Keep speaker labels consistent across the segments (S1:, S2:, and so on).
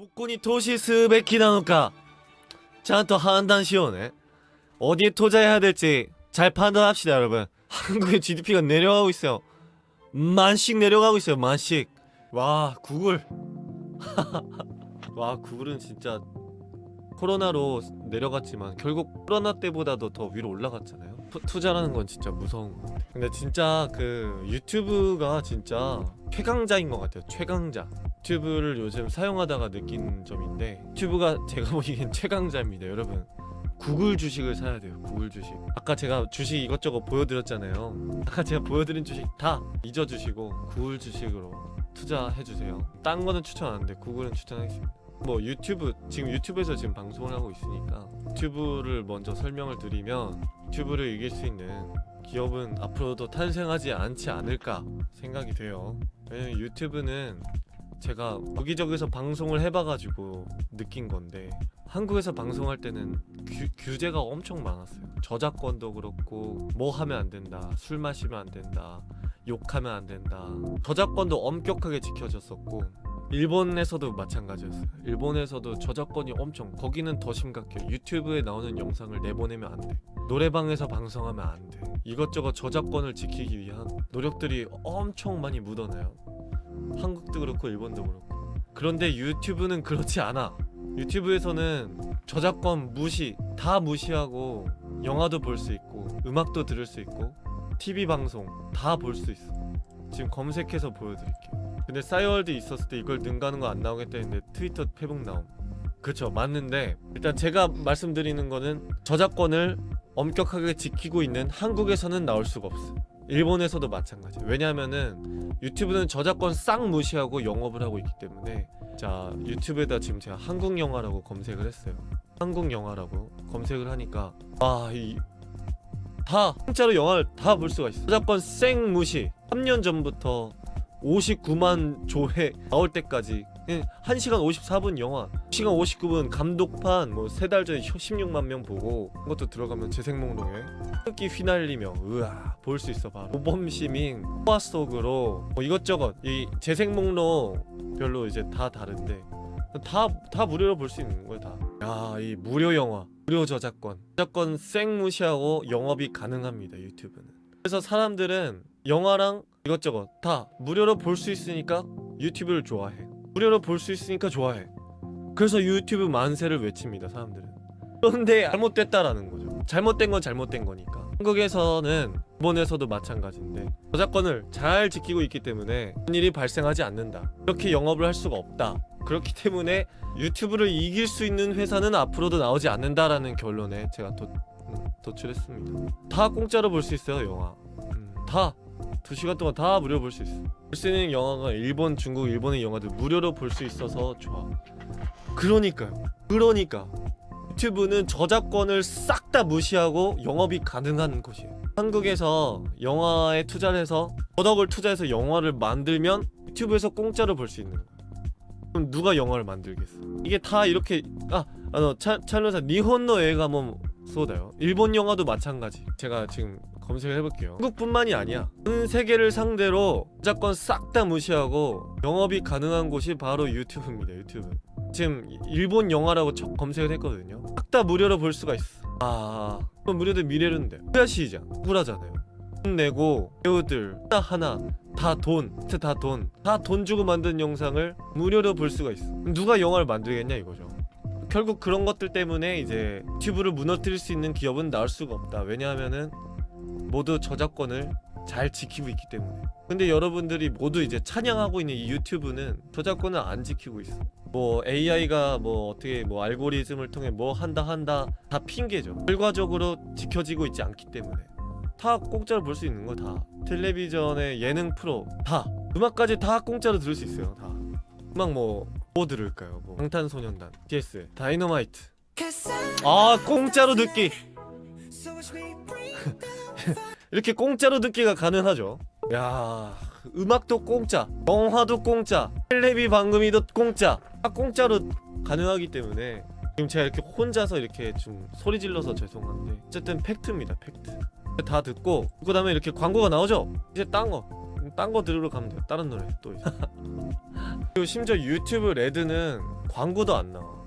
S1: どこに投資すべきなのかちゃんと判断しようね 어디에 투자해야 될지 잘 판단합시다 여러분 한국의 GDP가 내려가고 있어요 만씩 내려가고 있어요 만씩 와 구글 와 구글은 진짜 코로나로 내려갔지만 결국 코로나 때보다도 더 위로 올라갔잖아요 투, 투자라는 건 진짜 무서운 것 같아요 근데 진짜 그 유튜브가 진짜 최강자인 것 같아요 최강자 유튜브를 요즘 사용하다가 느낀 점인데 유튜브가 제가 보기엔 최강자입니다 여러분. 구글 주식을 사야 돼요 구글 주식. 아까 제가 주식 이것저것 보여드렸잖아요. 아까 제가 보여드린 주식 다 잊어주시고 구글 주식으로 투자해주세요. 딴 거는 추천 안 하는데 구글은 추천하겠습니다. 뭐 유튜브 지금 유튜브에서 지금 방송을 하고 있으니까 유튜브를 먼저 설명을 드리면 유튜브를 이길 수 있는 기업은 앞으로도 탄생하지 않지 않을까 생각이 돼요. 왜냐면 유튜브는 제가 여기저기서 방송을 해봐가지고 느낀 건데 한국에서 방송할 때는 규, 규제가 엄청 많았어요. 저작권도 그렇고 뭐 하면 안 된다 술 마시면 안 된다 욕하면 안 된다. 저작권도 엄격하게 지켜졌었고 일본에서도 마찬가지였어요. 일본에서도 저작권이 엄청 거기는 더 심각해요. 유튜브에 나오는 영상을 내보내면 안돼. 노래방에서 방송하면 안돼. 이것저것 저작권을 지키기 위한 노력들이 엄청 많이 묻어나요 한국도 그렇고 일본도 그렇고. 그런데 유튜브는 그렇지 않아. 유튜브에서는 저작권 무시 다 무시하고 영화도 볼 수 있고 음악도 들을 수 있고 TV 방송 다 볼 수 있어. 지금 검색해서 보여드릴게요. 근데 싸이월드 있었을 때 이걸 능가하는 거 안 나오겠다 했는데 트위터 페북 나옴. 그쵸 맞는데 일단 제가 말씀드리는 거는 저작권을 엄격하게 지키고 있는 한국에서는 나올 수가 없어 일본에서도 마찬가지 왜냐면은 유튜브는 저작권 싹 무시하고 영업을 하고 있기 때문에 자 유튜브에다 지금 제가 한국 영화라고 검색을 했어요. 한국 영화라고 검색을 하니까 아이다 공짜로 영화를 다 볼 수가 있어 저작권 쌩 무시. 3년 전부터 59만 조회 나올 때까지 1시간 54분 영화 1시간 59분 감독판 뭐 세 달 전에 16만 명 보고 그것도 들어가면 재생목록에 흑기 휘날리며 으아 볼 수 있어 바로. 모범시민 호화 속으로 뭐 이것저것. 이 재생목록 별로 이제 다 다른데. 다, 다 무료로 볼 수 있는 거예요 다야이 무료 영화 무료 저작권. 저작권 쌩 무시하고 영업이 가능합니다 유튜브는. 그래서 사람들은 영화랑 이것저것 다 무료로 볼 수 있으니까 유튜브를 좋아해 무료로 볼 수 있으니까 좋아해. 그래서 유튜브 만세를 외칩니다 사람들은. 그런데 잘못됐다라는 거죠. 잘못된 건 잘못된 거니까. 한국에서는 일본에서도 마찬가지인데 저작권을 잘 지키고 있기 때문에 그런 일이 발생하지 않는다. 이렇게 영업을 할 수가 없다. 그렇기 때문에 유튜브를 이길 수 있는 회사는 앞으로도 나오지 않는다라는 결론에 제가 도, 음, 도출했습니다. 다 공짜로 볼 수 있어요 영화. 음, 다 2시간 동안 다 무료로 볼 수 있어. 볼 수 있는 영화가 일본, 중국, 일본의 영화들 무료로 볼 수 있어서 좋아. 그러니까요. 그러니까. 유튜브는 저작권을 싹 다 무시하고 영업이 가능한 곳이에요. 한국에서 영화에 투자를 해서 저덕을 투자해서 영화를 만들면 유튜브에서 공짜로 볼 수 있는 거야. 그럼 누가 영화를 만들겠어? 이게 다 이렇게 아, 아, 찰노사 니혼노 에가몬 쏘다요. 일본 영화도 마찬가지. 제가 지금 검색을 해볼게요. 한국뿐만이 아니야. 전 세계를 상대로 저작권 싹다 무시하고 영업이 가능한 곳이 바로 유튜브입니다 유튜브. 지금 일본 영화라고 첫 검색을 했거든요. 싹 다 무료로 볼 수가 있어. 아 무료도 미래는데. 후야시장 억울하잖아요. 돈 내고 배우들 하나하나 다 돈 다 돈. 다 돈 주고 만든 영상을 무료로 볼 수가 있어. 누가 영화를 만들겠냐 이거죠. 결국 그런 것들 때문에 이제 유튜브를 무너뜨릴 수 있는 기업은 나올 수가 없다. 왜냐하면은 모두 저작권을 잘 지키고 있기 때문에. 근데 여러분들이 모두 이제 찬양하고 있는 이 유튜브는 저작권을 안 지키고 있어. 뭐 AI가 뭐 어떻게 뭐 알고리즘을 통해 뭐 한다 한다 다 핑계죠. 결과적으로 지켜지고 있지 않기 때문에. 다 공짜로 볼 수 있는 거 다. 텔레비전의 예능 프로 다. 음악까지 다 공짜로 들을 수 있어요 다. 음악 뭐, 뭐 들을까요? 뭐 방탄소년단 BTS Dynamite 아 공짜로 듣기 이렇게 공짜로 듣기가 가능하죠. 야 음악도 공짜 영화도 공짜 텔레비 방금이도 공짜. 다 공짜로 가능하기 때문에 지금 제가 이렇게 혼자서 이렇게 좀 소리 질러서 죄송한데 어쨌든 팩트입니다 팩트. 다 듣고 그 다음에 이렇게 광고가 나오죠? 이제 딴거 딴 거 들으러 가면 돼요. 다른 노래 또 그리고 심지어 유튜브 레드는 광고도 안 나와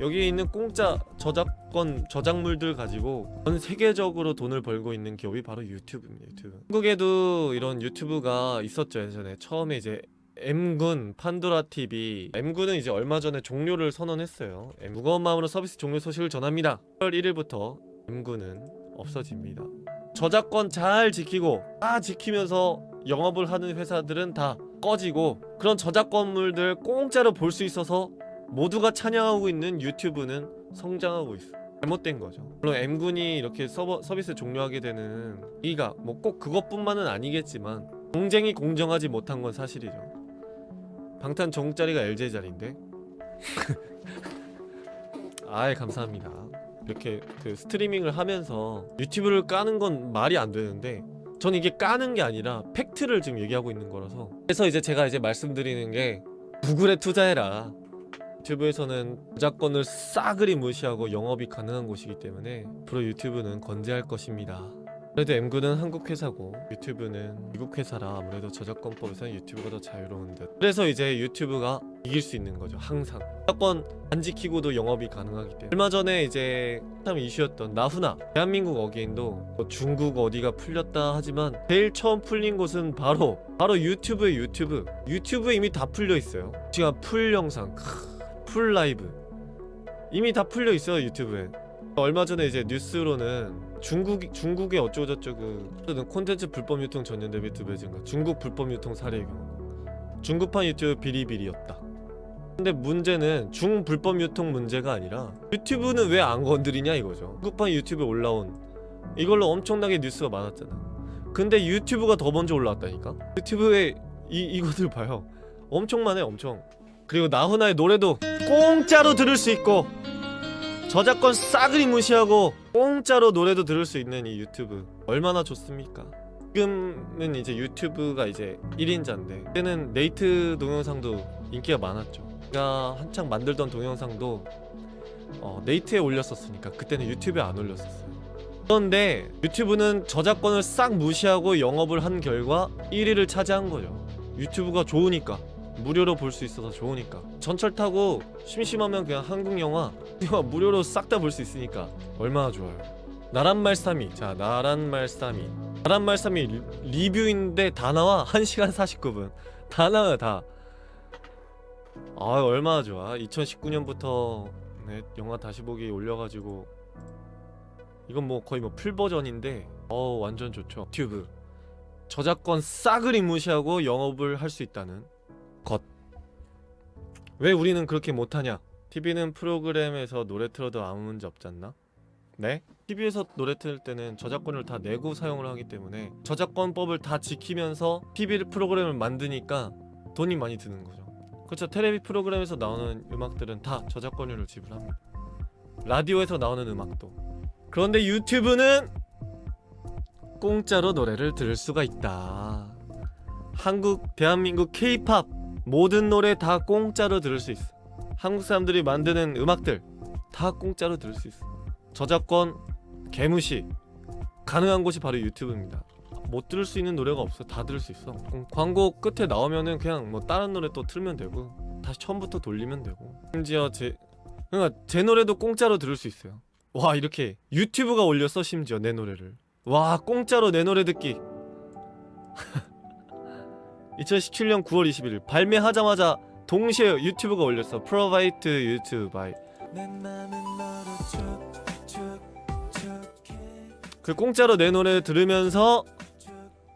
S1: 여기 있는 공짜 저작권 저작물들 가지고 전 세계적으로 돈을 벌고 있는 기업이 바로 유튜브입니다 유튜브. 한국에도 이런 유튜브가 있었죠 예전에. 처음에 이제 M군, 판도라 TV M군은 이제 얼마 전에 종료를 선언했어요. M- 무거운 마음으로 서비스 종료 소식을 전합니다. 1월 1일부터 M군은 없어집니다. 저작권 잘 지키고 다 지키면서 영업을 하는 회사들은 다 꺼지고 그런 저작권물들 공짜로 볼 수 있어서 모두가 찬양하고 있는 유튜브는 성장하고 있어. 잘못된 거죠. 물론 M군이 이렇게 서버, 서비스 종료하게 되는 이가 뭐 꼭 그것뿐만은 아니겠지만 경쟁이 공정하지 못한 건 사실이죠. 방탄 정자리가 LJ 자리인데? 아이 감사합니다. 이렇게 그 스트리밍을 하면서 유튜브를 까는 건 말이 안 되는데 전 이게 까는 게 아니라 팩트를 지금 얘기하고 있는 거라서 그래서 이제 제가 이제 말씀드리는 게 구글에 투자해라 유튜브에서는 저작권을 싸그리 무시하고 영업이 가능한 곳이기 때문에 앞으로 유튜브는 건재할 것입니다. 그래도 M군은 한국 회사고 유튜브는 미국 회사라 아무래도 저작권법에서는 유튜브가 더 자유로운 듯. 그래서 이제 유튜브가 이길 수 있는 거죠 항상. 저작권 안 지키고도 영업이 가능하기 때문에. 얼마 전에 이제 참 이슈였던 나훈아. 대한민국 Again도 뭐 중국 어디가 풀렸다 하지만 제일 처음 풀린 곳은 바로 바로 유튜브의 유튜브. 유튜브에 이미 다 풀려 있어요. 지금 full 영상. 크, full 라이브. 이미 다 풀려 있어요 유튜브에. 얼마 전에 이제 뉴스로는 중국 중국의 어쩌고저쩌고 그 콘텐츠 불법 유통 전년 대비 두 배 증가. 중국 불법 유통 사례의 경우. 중국판 유튜브 비리비리였다. 근데 문제는 중불법 유통 문제가 아니라 유튜브는 왜 안 건드리냐 이거죠. 중국판 유튜브에 올라온 이걸로 엄청나게 뉴스가 많았잖아. 근데 유튜브가 더 먼저 올라왔다니까? 유튜브에 이, 이것들 봐요. 엄청 많아요 엄청 그리고 나훈아의 노래도 공짜로 들을 수 있고 저작권 싸그리 무시하고 공짜로 노래도 들을 수 있는 이 유튜브 얼마나 좋습니까? 지금은 이제 유튜브가 이제 1인자인데 그때는 네이트 동영상도 인기가 많았죠. 제가 한창 만들던 동영상도 어, 네이트에 올렸었으니까 그때는 유튜브에 안 올렸었어요. 그런데 유튜브는 저작권을 싹 무시하고 영업을 한 결과 1위를 차지한 거죠. 유튜브가 좋으니까 무료로 볼 수 있어서 좋으니까. 전철 타고 심심하면 그냥 한국 영화 무료로 싹 다 볼 수 있으니까 얼마나 좋아요. 나란 말싸미. 자 나란 말싸미. 나란 말싸미 리- 리뷰인데 다 나와? 1시간 49분. 다 나와요 다. 아, 얼마나 좋아. 2019년부터 네, 영화 다시 보기 올려가지고. 이건 뭐 거의 뭐 풀버전인데 어 완전 좋죠. 유튜브. 저작권 싸그리 무시하고 영업을 할 수 있다는 것. 왜 우리는 그렇게 못하냐? TV는 프로그램에서 노래 틀어도 아무 문제 없잖나? 네? TV에서 노래 틀 때는 저작권을 다 내고 사용을 하기 때문에 저작권법을 다 지키면서 TV 프로그램을 만드니까 돈이 많이 드는 거죠. 그렇죠. 텔레비 프로그램에서 나오는 음악들은 다 저작권료를 지불합니다. 라디오에서 나오는 음악도. 그런데 유튜브는 공짜로 노래를 들을 수가 있다. 한국, 대한민국 K-팝 모든 노래 다 공짜로 들을 수 있어. 한국 사람들이 만드는 음악들 다 공짜로 들을 수 있어. 저작권 개무시 가능한 곳이 바로 유튜브입니다. 못 들을 수 있는 노래가 없어. 다 들을 수 있어. 음, 광고 끝에 나오면은 그냥 뭐 다른 노래 또 틀면 되고 다시 처음부터 돌리면 되고. 심지어 제 그러니까 제 노래도 공짜로 들을 수 있어요. 와 이렇게 유튜브가 올렸어 심지어 내 노래를. 와 공짜로 내 노래 듣기 2017년 9월 21일 발매하자마자 동시에 유튜브가 올렸어 프로바이트 유튜브 그 공짜로 내 노래 들으면서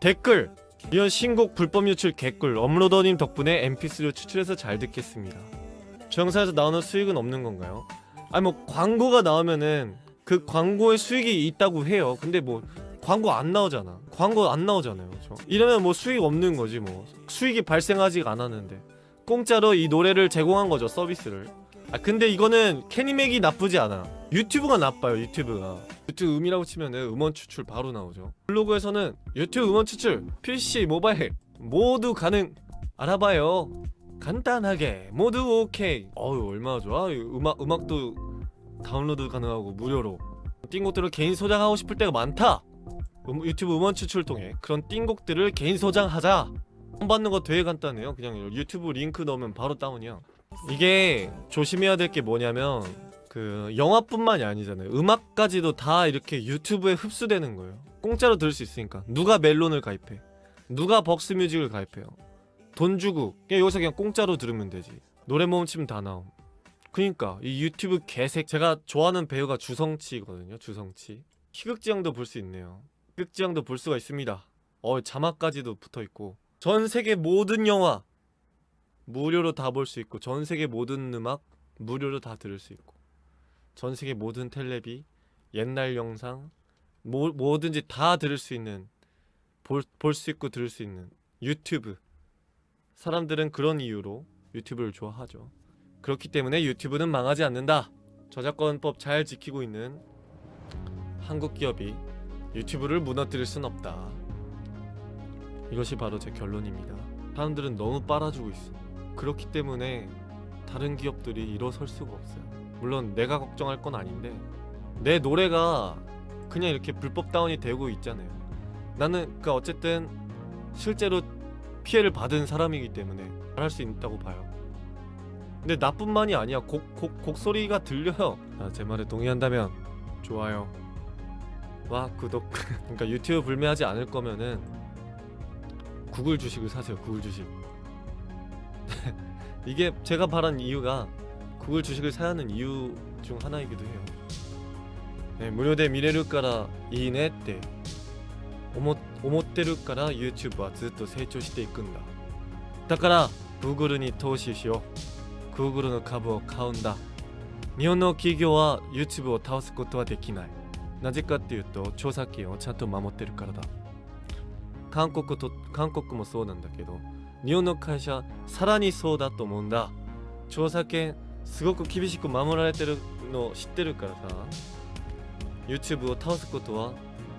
S1: 댓글 이런 신곡 불법 유출 개꿀 업로더님 덕분에 mp3로 추출해서 잘 듣겠습니다. 저 영상에서 나오는 수익은 없는 건가요? 아니 뭐 광고가 나오면은 그 광고에 수익이 있다고 해요. 근데 뭐 광고 안 나오잖아. 광고 안 나오잖아요. 저 이러면 뭐 수익 없는 거지 뭐. 수익이 발생하지가 않았는데. 공짜로 이 노래를 제공한 거죠 서비스를. 아 근데 이거는 캐니맥이 나쁘지 않아. 유튜브가 나빠요 유튜브가. 유튜브 음이라고 치면은 음원 추출 바로 나오죠. 블로그에서는 유튜브 음원 추출 PC 모바일 모두 가능. 알아봐요. 간단하게. 모두 오케이. 어우 얼마나 좋아. 이 음악, 음악도 다운로드 가능하고 무료로. 띵 것들을 개인 소장하고 싶을 때가 많다 음, 유튜브 음원 추출 통해 그런 띵곡들을 개인 소장하자. 받는 거 되게 간단해요. 그냥 유튜브 링크 넣으면 바로 다운이야 이게 조심해야 될 게 뭐냐면 그 영화뿐만이 아니잖아요. 음악까지도 다 이렇게 유튜브에 흡수되는 거예요. 공짜로 들을 수 있으니까. 누가 멜론을 가입해? 누가 벅스뮤직을 가입해요? 돈 주고. 그냥 여기서 그냥 공짜로 들으면 되지. 노래 모음 치면 다 나옴. 그니까 이 유튜브 개색. 제가 좋아하는 배우가 주성치거든요 주성치. 희극지형도 볼 수 있네요. 희 극지형도 볼 수가 있습니다. 어 자막까지도 붙어있고. 전 세계 모든 영화 무료로 다 볼 수 있고 전 세계 모든 음악 무료로 다 들을 수 있고 전 세계 모든 텔레비 옛날 영상 뭐, 뭐든지 다 들을 수 있는 볼 수 있고 들을 수 있는 유튜브. 사람들은 그런 이유로 유튜브를 좋아하죠. 그렇기 때문에 유튜브는 망하지 않는다. 저작권법 잘 지키고 있는 한국 기업이 유튜브를 무너뜨릴 순 없다. 이것이 바로 제 결론입니다. 사람들은 너무 빨아주고 있어. 그렇기 때문에 다른 기업들이 일어설 수가 없어요. 물론 내가 걱정할 건 아닌데 내 노래가 그냥 이렇게 불법 다운이 되고 있잖아요. 나는 그니까 어쨌든 실제로 피해를 받은 사람이기 때문에 할수 있다고 봐요. 근데 나뿐만이 아니야. 곡, 곡, 곡소리가 들려요. 아, 제 말에 동의한다면 좋아요 와 구독 그러니까 유튜브 불매하지 않을 거면은 구글 주식을 사세요 구글 주식 이게 제가 바란 이유가 구글 주식을 사야 하는 이유 중 하나이기도 해요 네, 무료대 미래를から いいねって思思ってるから YouTube はずっと成長していくんだだから Google に投資しよう Google の株を買うんだ日本の企業は YouTube を倒すことはできない なぜかっていうと著作権をちゃんと守ってるからだ。韓国と韓国もそうなんだけど日本の会社さらにそうだと思うんだ。著作権すごく厳しく守られてるの知ってるからさ。YouTube を倒すことは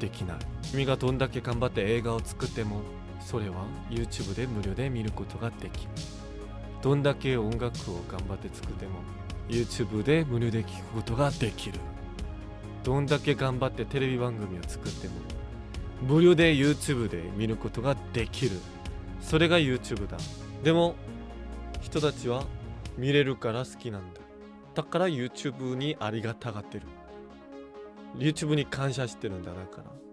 S1: できない。君がどんだけ頑張って映画を作ってもそれは YouTube で無料で見ることができる。どんだけ音楽を頑張って作っても YouTube で無料で聴くことができる。どんだけ頑張ってテレビ番組を作っても無料で YouTube で見ることができる。それが YouTube だ。でも人たちは見れるから好きなんだ。だから YouTube にありがたがってる。YouTube に感謝してるんだ。だから。